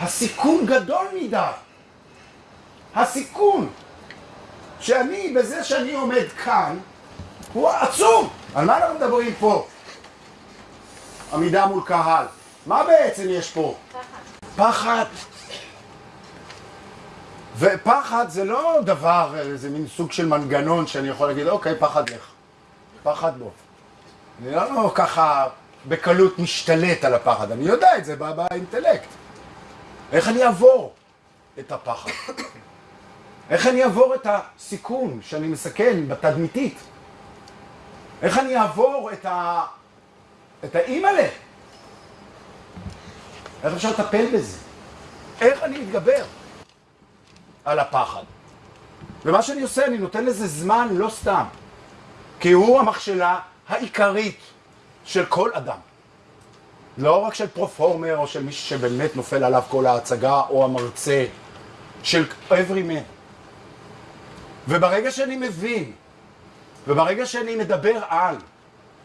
הסיכון גדול מדי. הסיכון שאני, בזה שאני עומד כאן, הוא עצום. על מה אנחנו מדברים פה? עמידה מול קהל. מה בעצם יש פה? פחד. ופחד זה לא דבר, זה מין סוג של מנגנון שאני יכול להגיד, אוקיי, פחד לך. פחד לא. אני לא ככה בקלות משתלט על הפחד, אני יודע את זה באינטלקט. איך אני אעבור את הפחד? איך אני אעבור את הסיכון שאני מסכן בתדמיתית? איך אני אעבור את ה... את האימא'לה? איך אפשר לטפל בזה? איך אני מתגבר על הפחד? ומה שאני עושה, אני נותן לזה זמן לא סתם, כי הוא המכשלה העיקרית של כל אדם. לא רק של פרופורמר או של מישהו שבאמת נופל עליו כל ההצגה או המרצה, של every man. וברגע שאני מבין, וברגע שאני מדבר על,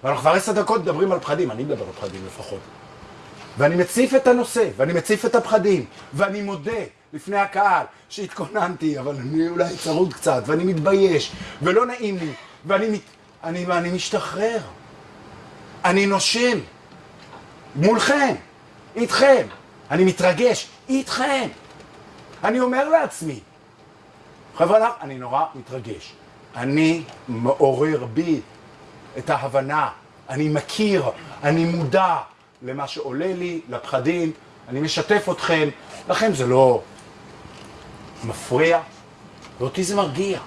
ואנחנו כבר עשר דקות מדברים על פחדים, אני מדבר על פחדים לפחות, ואני מציף את הנושא, ואני מציף את הפחדים, ואני מודה לפני הקהל שהתכוננתי, אבל אני אולי צרוד קצת, ואני מתבייש, ולא נעים לי, ואני מת... אני, ואני משתחרר. אני נושם. מולכם, איתכם. אני מתרגש, איתכם. אני אומר לעצמי, חבר'ה, אני נורא מתרגש. אני מעורר בי את ההבנה, אני מכיר, אני מודע למה שעולה לי, לפחדים, אני משתף אתכם, לכם זה לא מפריע, ואותי זה מרגיע.